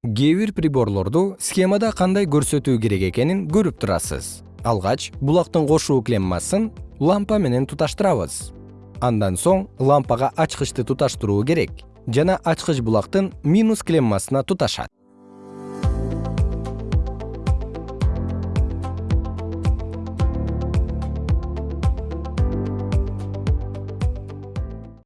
кээ бир приборлорду схемада кандай көрсөтүү керек экенин көрүп турасыз. Алгач булактын кошуу клеммасын лампа менен туташтырабыз. Андан соң лампага ачкычты туташтыруу керек жана ачкыч булактын минус клеммасына туташат.